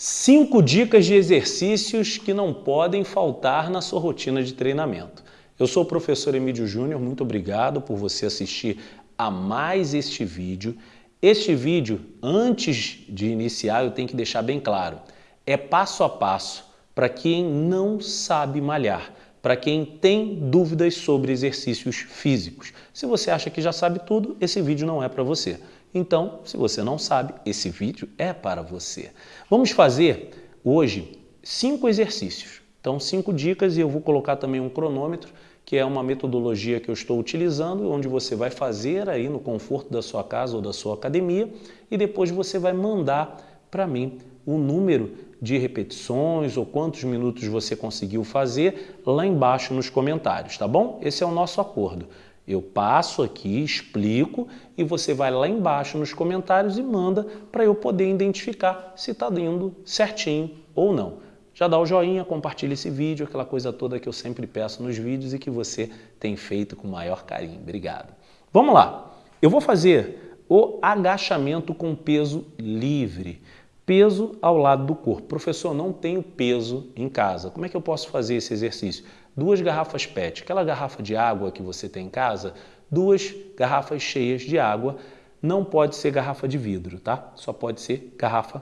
Cinco dicas de exercícios que não podem faltar na sua rotina de treinamento. Eu sou o professor Emílio Júnior, muito obrigado por você assistir a mais este vídeo. Este vídeo, antes de iniciar, eu tenho que deixar bem claro, é passo a passo para quem não sabe malhar, para quem tem dúvidas sobre exercícios físicos. Se você acha que já sabe tudo, esse vídeo não é para você. Então, se você não sabe, esse vídeo é para você. Vamos fazer hoje cinco exercícios. Então, cinco dicas e eu vou colocar também um cronômetro, que é uma metodologia que eu estou utilizando, onde você vai fazer aí no conforto da sua casa ou da sua academia e depois você vai mandar para mim o número de repetições ou quantos minutos você conseguiu fazer lá embaixo nos comentários, tá bom? Esse é o nosso acordo. Eu passo aqui, explico e você vai lá embaixo nos comentários e manda para eu poder identificar se está indo certinho ou não. Já dá o joinha, compartilha esse vídeo, aquela coisa toda que eu sempre peço nos vídeos e que você tem feito com maior carinho. Obrigado. Vamos lá. Eu vou fazer o agachamento com peso livre. Peso ao lado do corpo. Professor, não tenho peso em casa. Como é que eu posso fazer esse exercício? Duas garrafas PET, aquela garrafa de água que você tem em casa, duas garrafas cheias de água, não pode ser garrafa de vidro, tá? Só pode ser garrafa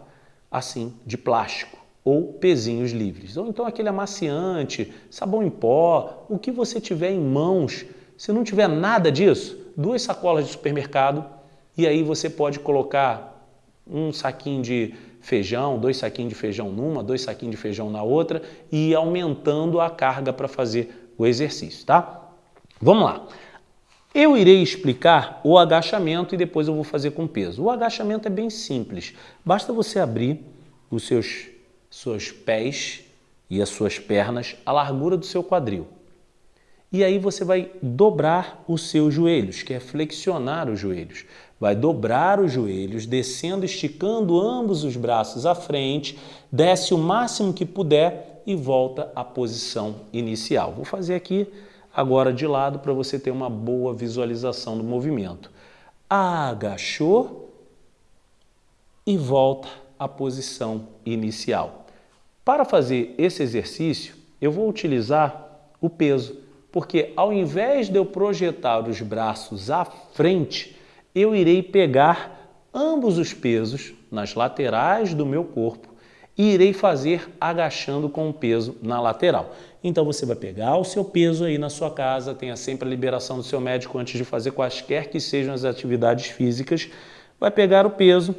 assim, de plástico ou pezinhos livres. Ou então aquele amaciante, sabão em pó, o que você tiver em mãos. Se não tiver nada disso, duas sacolas de supermercado e aí você pode colocar um saquinho de feijão, dois saquinhos de feijão numa, dois saquinhos de feijão na outra e aumentando a carga para fazer o exercício, tá? Vamos lá. Eu irei explicar o agachamento e depois eu vou fazer com peso. O agachamento é bem simples. Basta você abrir os seus, seus pés e as suas pernas à largura do seu quadril. E aí você vai dobrar os seus joelhos, que é flexionar os joelhos. Vai dobrar os joelhos, descendo, esticando ambos os braços à frente, desce o máximo que puder e volta à posição inicial. Vou fazer aqui agora de lado para você ter uma boa visualização do movimento. Agachou e volta à posição inicial. Para fazer esse exercício, eu vou utilizar o peso, porque ao invés de eu projetar os braços à frente, eu irei pegar ambos os pesos nas laterais do meu corpo e irei fazer agachando com o peso na lateral. Então você vai pegar o seu peso aí na sua casa, tenha sempre a liberação do seu médico antes de fazer quaisquer que sejam as atividades físicas, vai pegar o peso,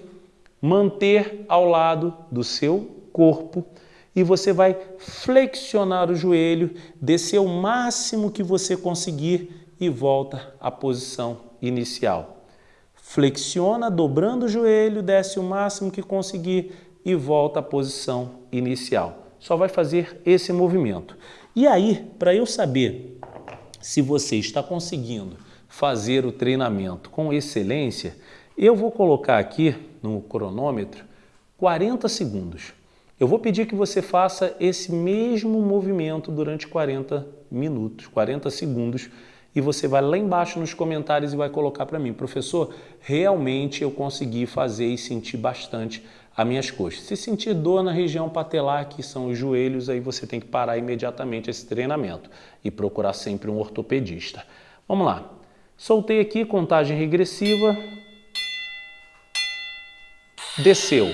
manter ao lado do seu corpo e você vai flexionar o joelho, descer o máximo que você conseguir e volta à posição inicial. Flexiona, dobrando o joelho, desce o máximo que conseguir e volta à posição inicial. Só vai fazer esse movimento. E aí, para eu saber se você está conseguindo fazer o treinamento com excelência, eu vou colocar aqui no cronômetro 40 segundos. Eu vou pedir que você faça esse mesmo movimento durante 40 minutos, 40 segundos, e você vai lá embaixo nos comentários e vai colocar para mim, professor, realmente eu consegui fazer e sentir bastante as minhas coxas. Se sentir dor na região patelar, que são os joelhos, aí você tem que parar imediatamente esse treinamento e procurar sempre um ortopedista. Vamos lá. Soltei aqui, contagem regressiva. Desceu.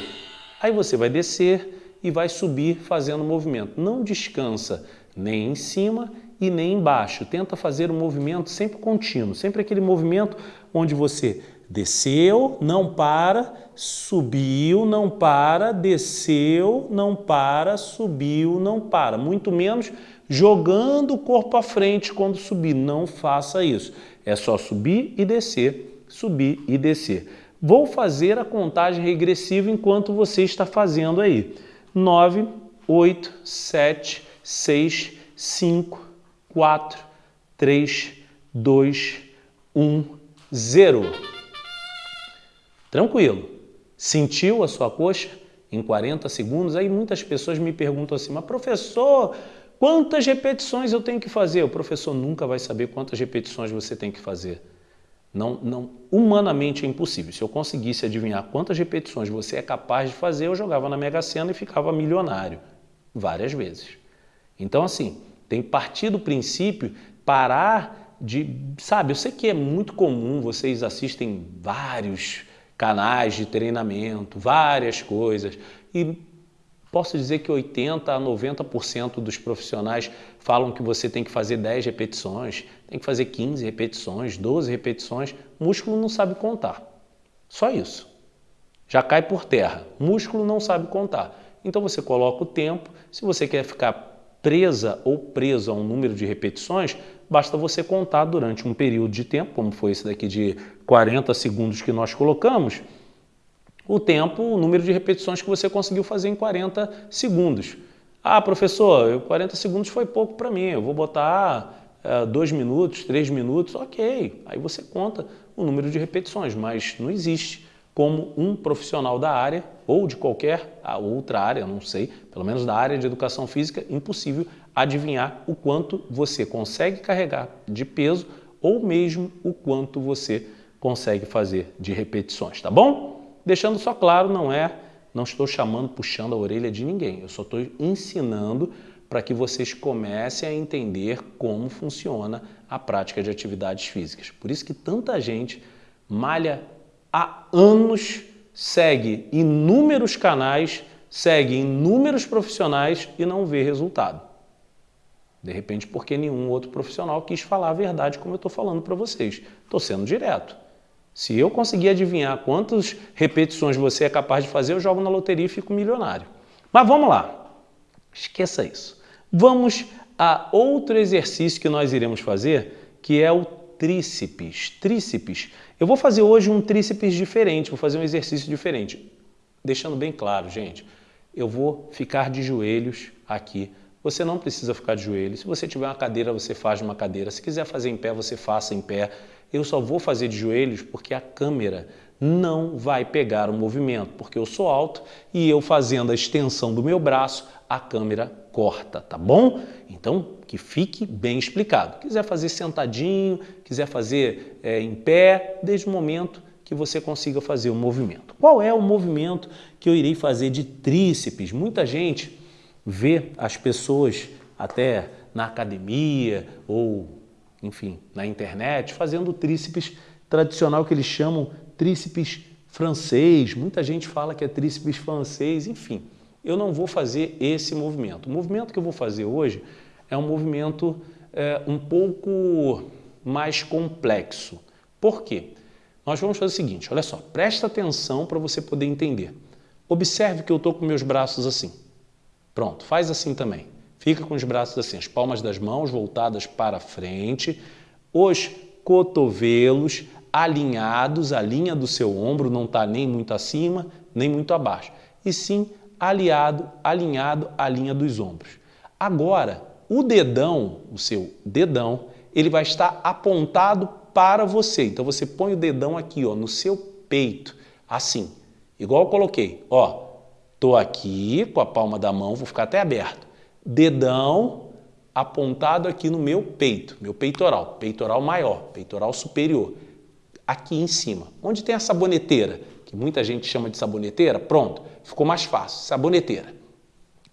Aí você vai descer e vai subir fazendo movimento. Não descansa nem em cima e nem embaixo. Tenta fazer um movimento sempre contínuo, sempre aquele movimento onde você desceu, não para, subiu, não para, desceu, não para, subiu, não para. Muito menos jogando o corpo à frente quando subir. Não faça isso. É só subir e descer, subir e descer. Vou fazer a contagem regressiva enquanto você está fazendo aí. 9, 8, 7, 6, 5, 4, 3, 2, 1, 0. Tranquilo. Sentiu a sua coxa em 40 segundos? Aí muitas pessoas me perguntam assim, mas professor, quantas repetições eu tenho que fazer? O professor nunca vai saber quantas repetições você tem que fazer. Não, não, humanamente é impossível. Se eu conseguisse adivinhar quantas repetições você é capaz de fazer, eu jogava na Mega Sena e ficava milionário várias vezes. Então, assim, tem que partir do princípio, parar de... Sabe, eu sei que é muito comum, vocês assistem vários canais de treinamento, várias coisas, e posso dizer que 80% a 90% dos profissionais falam que você tem que fazer 10 repetições, tem que fazer 15 repetições, 12 repetições. Músculo não sabe contar. Só isso. Já cai por terra. Músculo não sabe contar. Então você coloca o tempo. Se você quer ficar presa ou preso a um número de repetições, basta você contar durante um período de tempo, como foi esse daqui de 40 segundos que nós colocamos, o tempo, o número de repetições que você conseguiu fazer em 40 segundos. Ah, professor, 40 segundos foi pouco para mim, eu vou botar é, dois minutos, três minutos, ok. Aí você conta o número de repetições, mas não existe como um profissional da área ou de qualquer outra área, não sei, pelo menos da área de educação física, impossível adivinhar o quanto você consegue carregar de peso ou mesmo o quanto você consegue fazer de repetições, tá bom? Deixando só claro, não é, não estou chamando, puxando a orelha de ninguém, eu só estou ensinando para que vocês comecem a entender como funciona a prática de atividades físicas. Por isso que tanta gente malha há anos, segue inúmeros canais, segue inúmeros profissionais e não vê resultado. De repente, porque nenhum outro profissional quis falar a verdade como eu estou falando para vocês. Estou sendo direto. Se eu conseguir adivinhar quantas repetições você é capaz de fazer, eu jogo na loteria e fico milionário. Mas vamos lá. Esqueça isso. Vamos a outro exercício que nós iremos fazer, que é o tríceps. Tríceps. Eu vou fazer hoje um tríceps diferente, vou fazer um exercício diferente. Deixando bem claro, gente, eu vou ficar de joelhos aqui. Você não precisa ficar de joelhos. Se você tiver uma cadeira, você faz uma cadeira. Se quiser fazer em pé, você faça em pé. Eu só vou fazer de joelhos porque a câmera não vai pegar o movimento, porque eu sou alto e eu fazendo a extensão do meu braço, a câmera corta, tá bom? Então, que fique bem explicado. Quiser fazer sentadinho, quiser fazer é, em pé, desde o momento que você consiga fazer o movimento. Qual é o movimento que eu irei fazer de tríceps? Muita gente vê as pessoas até na academia ou, enfim, na internet, fazendo tríceps tradicional que eles chamam tríceps francês. Muita gente fala que é tríceps francês, enfim eu não vou fazer esse movimento. O movimento que eu vou fazer hoje é um movimento é, um pouco mais complexo. Por quê? Nós vamos fazer o seguinte, olha só, presta atenção para você poder entender. Observe que eu estou com meus braços assim. Pronto, faz assim também. Fica com os braços assim, as palmas das mãos voltadas para frente, os cotovelos alinhados, a linha do seu ombro não está nem muito acima, nem muito abaixo, e sim aliado, alinhado à linha dos ombros. Agora, o dedão, o seu dedão, ele vai estar apontado para você. Então você põe o dedão aqui, ó, no seu peito, assim. Igual eu coloquei, ó. Tô aqui com a palma da mão, vou ficar até aberto. Dedão apontado aqui no meu peito, meu peitoral, peitoral maior, peitoral superior. Aqui em cima. Onde tem a saboneteira? Que muita gente chama de saboneteira, pronto, ficou mais fácil, saboneteira.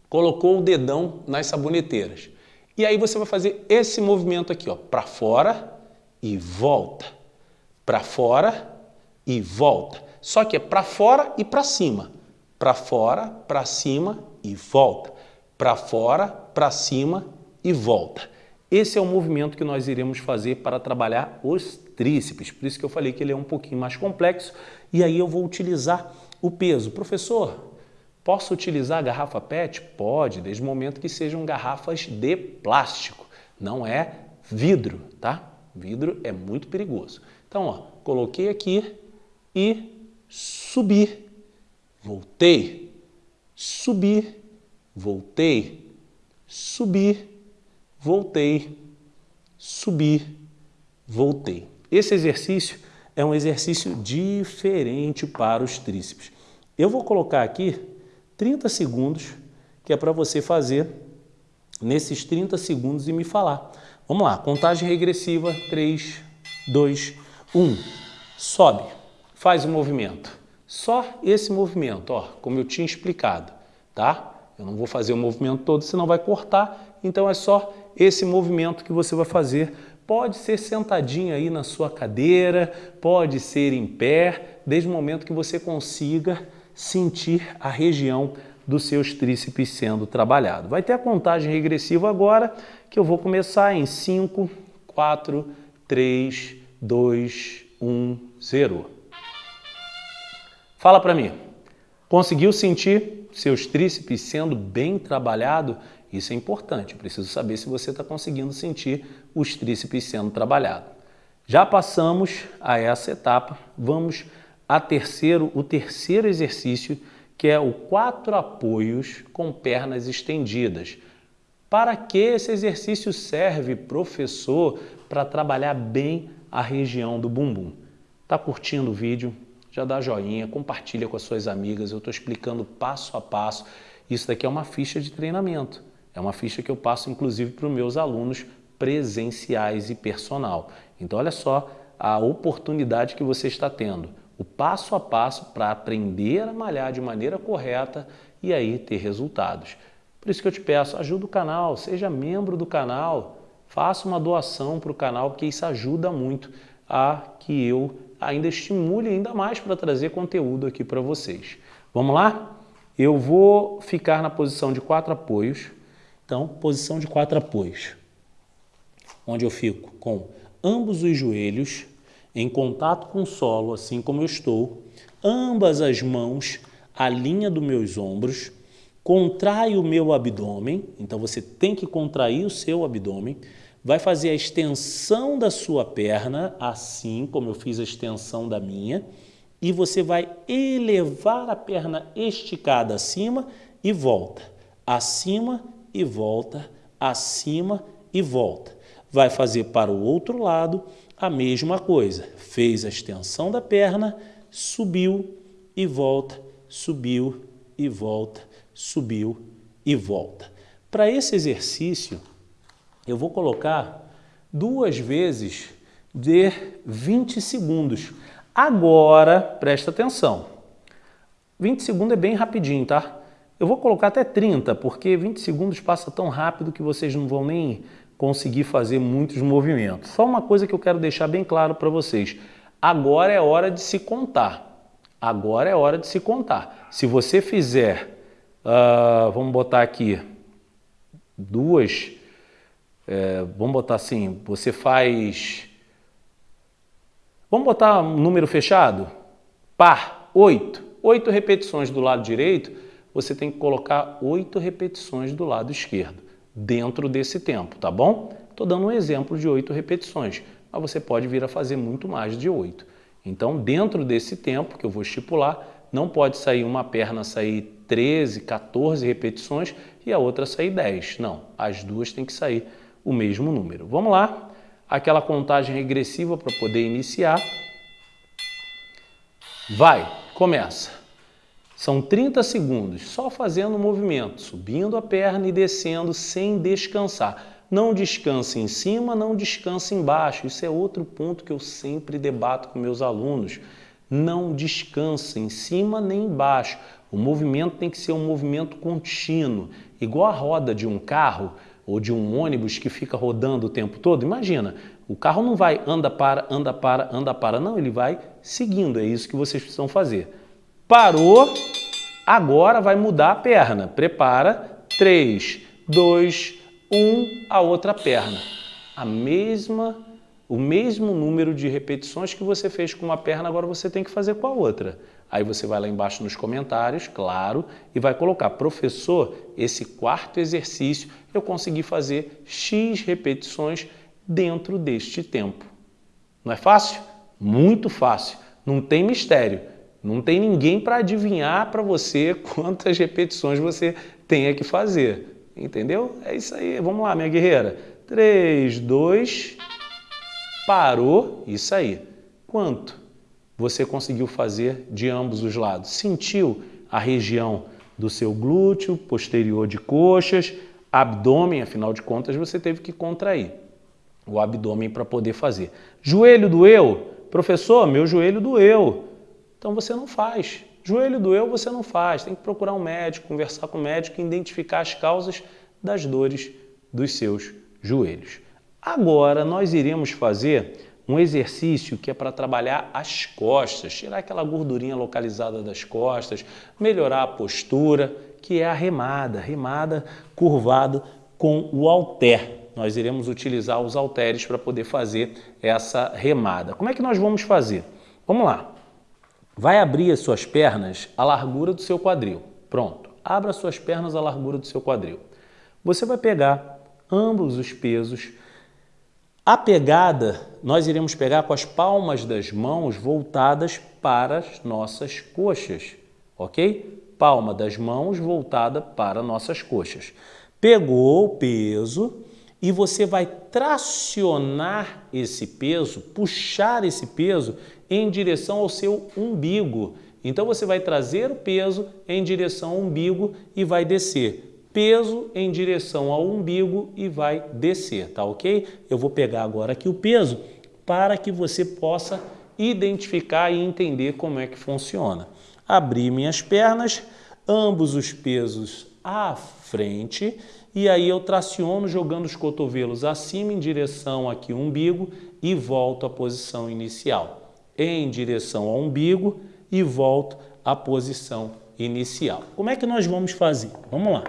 Colocou o dedão nas saboneteiras. E aí você vai fazer esse movimento aqui, ó, para fora e volta. Para fora e volta. Só que é para fora e para cima. Para fora, para cima e volta. Para fora, para cima e volta. Esse é o movimento que nós iremos fazer para trabalhar os tríceps, por isso que eu falei que ele é um pouquinho mais complexo, e aí eu vou utilizar o peso. Professor, posso utilizar a garrafa PET? Pode, desde o momento que sejam garrafas de plástico, não é vidro, tá? Vidro é muito perigoso. Então, ó, coloquei aqui e subi, voltei, subir, voltei, subir, voltei, subi, voltei. Esse exercício é um exercício diferente para os tríceps. Eu vou colocar aqui 30 segundos, que é para você fazer nesses 30 segundos e me falar. Vamos lá, contagem regressiva, 3, 2, Um, sobe, faz o movimento. Só esse movimento, ó, como eu tinha explicado, tá? Eu não vou fazer o movimento todo, senão vai cortar, então é só esse movimento que você vai fazer. Pode ser sentadinho aí na sua cadeira, pode ser em pé, desde o momento que você consiga sentir a região dos seus tríceps sendo trabalhado. Vai ter a contagem regressiva agora, que eu vou começar em 5, 4, 3, 2, 1, 0. Fala para mim, conseguiu sentir seus tríceps sendo bem trabalhado? Isso é importante, eu preciso saber se você está conseguindo sentir os tríceps sendo trabalhado. Já passamos a essa etapa, vamos a terceiro, o terceiro exercício, que é o quatro apoios com pernas estendidas. Para que esse exercício serve, professor? Para trabalhar bem a região do bumbum. Tá curtindo o vídeo? Já dá joinha, compartilha com as suas amigas. Eu estou explicando passo a passo. Isso daqui é uma ficha de treinamento. É uma ficha que eu passo, inclusive, para os meus alunos presenciais e personal. Então, olha só a oportunidade que você está tendo o passo a passo para aprender a malhar de maneira correta e aí ter resultados. Por isso que eu te peço, ajuda o canal, seja membro do canal, faça uma doação para o canal, porque isso ajuda muito a que eu ainda estimule ainda mais para trazer conteúdo aqui para vocês. Vamos lá? Eu vou ficar na posição de quatro apoios. Então, posição de quatro apoios, onde eu fico com ambos os joelhos em contato com o solo, assim como eu estou, ambas as mãos a linha dos meus ombros, contrai o meu abdômen, então você tem que contrair o seu abdômen, vai fazer a extensão da sua perna, assim como eu fiz a extensão da minha, e você vai elevar a perna esticada acima e volta, acima e volta, acima e volta. Vai fazer para o outro lado, a mesma coisa. Fez a extensão da perna, subiu e volta, subiu e volta, subiu e volta. Para esse exercício, eu vou colocar duas vezes de 20 segundos. Agora, presta atenção. 20 segundos é bem rapidinho, tá? Eu vou colocar até 30, porque 20 segundos passa tão rápido que vocês não vão nem conseguir fazer muitos movimentos. Só uma coisa que eu quero deixar bem claro para vocês. Agora é hora de se contar. Agora é hora de se contar. Se você fizer, uh, vamos botar aqui, duas, é, vamos botar assim, você faz, vamos botar um número fechado? Par, oito. Oito repetições do lado direito, você tem que colocar oito repetições do lado esquerdo dentro desse tempo, tá bom? Estou dando um exemplo de oito repetições, mas você pode vir a fazer muito mais de oito. Então, dentro desse tempo que eu vou estipular, não pode sair uma perna sair 13, 14 repetições e a outra sair 10. Não, as duas têm que sair o mesmo número. Vamos lá, aquela contagem regressiva para poder iniciar. Vai, começa. São 30 segundos só fazendo o movimento, subindo a perna e descendo sem descansar. Não descanse em cima, não descanse embaixo. Isso é outro ponto que eu sempre debato com meus alunos. Não descanse em cima nem embaixo. O movimento tem que ser um movimento contínuo, igual a roda de um carro ou de um ônibus que fica rodando o tempo todo. Imagina, o carro não vai anda para, anda para, anda para, não, ele vai seguindo. É isso que vocês precisam fazer. Parou, agora vai mudar a perna. Prepara, 3, 2, 1, a outra perna. A mesma, o mesmo número de repetições que você fez com uma perna, agora você tem que fazer com a outra. Aí você vai lá embaixo nos comentários, claro, e vai colocar, professor, esse quarto exercício eu consegui fazer X repetições dentro deste tempo. Não é fácil? Muito fácil. Não tem mistério. Não tem ninguém para adivinhar para você quantas repetições você tenha que fazer. Entendeu? É isso aí. Vamos lá, minha guerreira. 3, 2, parou. Isso aí. Quanto você conseguiu fazer de ambos os lados? Sentiu a região do seu glúteo, posterior de coxas, abdômen, afinal de contas você teve que contrair o abdômen para poder fazer. Joelho doeu? Professor, meu joelho doeu. Então você não faz. Joelho doeu, você não faz. Tem que procurar um médico, conversar com o médico e identificar as causas das dores dos seus joelhos. Agora nós iremos fazer um exercício que é para trabalhar as costas, tirar aquela gordurinha localizada das costas, melhorar a postura, que é a remada, remada curvado com o halter. Nós iremos utilizar os halteres para poder fazer essa remada. Como é que nós vamos fazer? Vamos lá. Vai abrir as suas pernas à largura do seu quadril. Pronto. Abra as suas pernas à largura do seu quadril. Você vai pegar ambos os pesos a pegada, nós iremos pegar com as palmas das mãos voltadas para as nossas coxas, ok? Palma das mãos voltada para nossas coxas. Pegou o peso e você vai tracionar esse peso, puxar esse peso em direção ao seu umbigo. Então você vai trazer o peso em direção ao umbigo e vai descer peso em direção ao umbigo e vai descer, tá ok? Eu vou pegar agora aqui o peso para que você possa identificar e entender como é que funciona. Abrir minhas pernas, ambos os pesos à frente e aí eu traciono jogando os cotovelos acima em direção aqui ao umbigo e volto à posição inicial. Em direção ao umbigo e volto à posição inicial. Como é que nós vamos fazer? Vamos lá.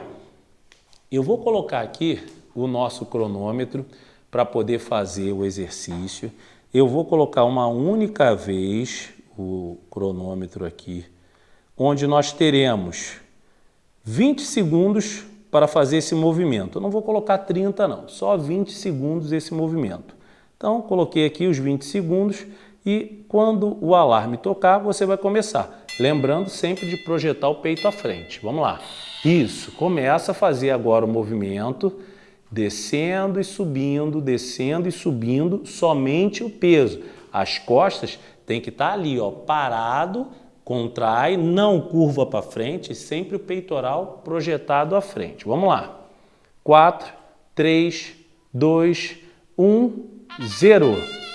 Eu vou colocar aqui o nosso cronômetro para poder fazer o exercício. Eu vou colocar uma única vez o cronômetro aqui, onde nós teremos 20 segundos para fazer esse movimento. Eu não vou colocar 30 não, só 20 segundos esse movimento. Então, coloquei aqui os 20 segundos e quando o alarme tocar, você vai começar. Lembrando sempre de projetar o peito à frente. Vamos lá. Isso, começa a fazer agora o movimento, descendo e subindo, descendo e subindo, somente o peso. As costas tem que estar tá ali, ó, parado, contrai, não curva para frente, sempre o peitoral projetado à frente. Vamos lá. 4, 3, 2, 1, 0.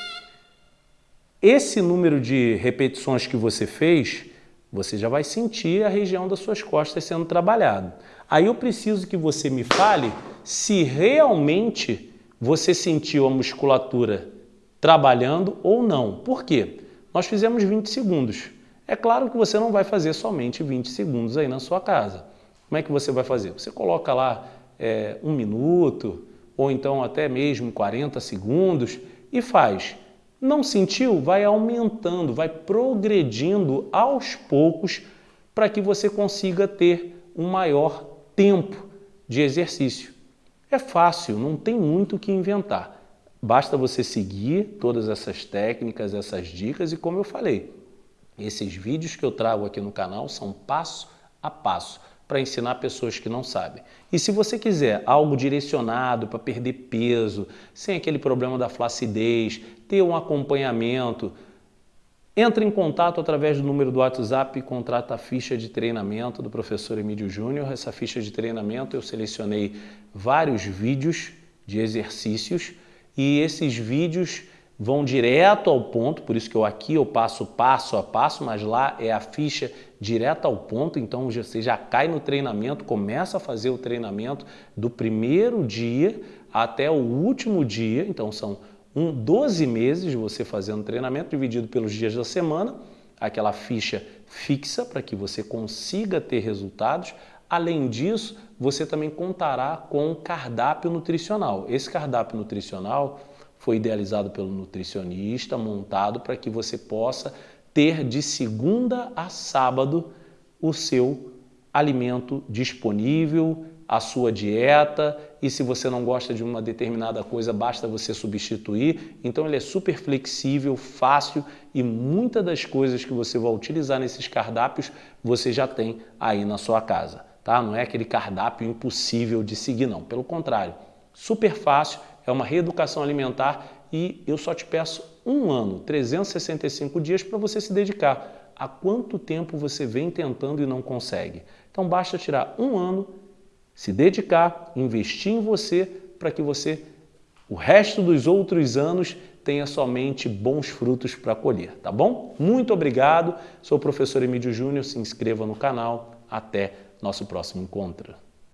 Esse número de repetições que você fez você já vai sentir a região das suas costas sendo trabalhado. Aí eu preciso que você me fale se realmente você sentiu a musculatura trabalhando ou não. Por quê? Nós fizemos 20 segundos. É claro que você não vai fazer somente 20 segundos aí na sua casa. Como é que você vai fazer? Você coloca lá é, um minuto ou então até mesmo 40 segundos e faz não sentiu? Vai aumentando, vai progredindo aos poucos para que você consiga ter um maior tempo de exercício. É fácil, não tem muito o que inventar. Basta você seguir todas essas técnicas, essas dicas e como eu falei, esses vídeos que eu trago aqui no canal são passo a passo para ensinar pessoas que não sabem. E se você quiser algo direcionado para perder peso, sem aquele problema da flacidez, ter um acompanhamento, entre em contato através do número do WhatsApp e contrata a ficha de treinamento do professor Emílio Júnior. Essa ficha de treinamento eu selecionei vários vídeos de exercícios e esses vídeos vão direto ao ponto, por isso que eu aqui eu passo passo a passo, mas lá é a ficha direto ao ponto, então você já cai no treinamento, começa a fazer o treinamento do primeiro dia até o último dia, então são um, 12 meses você fazendo treinamento dividido pelos dias da semana, aquela ficha fixa para que você consiga ter resultados. Além disso, você também contará com um cardápio nutricional. Esse cardápio nutricional foi idealizado pelo nutricionista, montado para que você possa ter de segunda a sábado o seu alimento disponível, a sua dieta e se você não gosta de uma determinada coisa, basta você substituir. Então ele é super flexível, fácil e muitas das coisas que você vai utilizar nesses cardápios você já tem aí na sua casa. Tá? Não é aquele cardápio impossível de seguir não, pelo contrário, super fácil é uma reeducação alimentar e eu só te peço um ano, 365 dias para você se dedicar. Há quanto tempo você vem tentando e não consegue? Então basta tirar um ano, se dedicar, investir em você para que você, o resto dos outros anos, tenha somente bons frutos para colher, tá bom? Muito obrigado, sou o professor Emílio Júnior, se inscreva no canal, até nosso próximo encontro.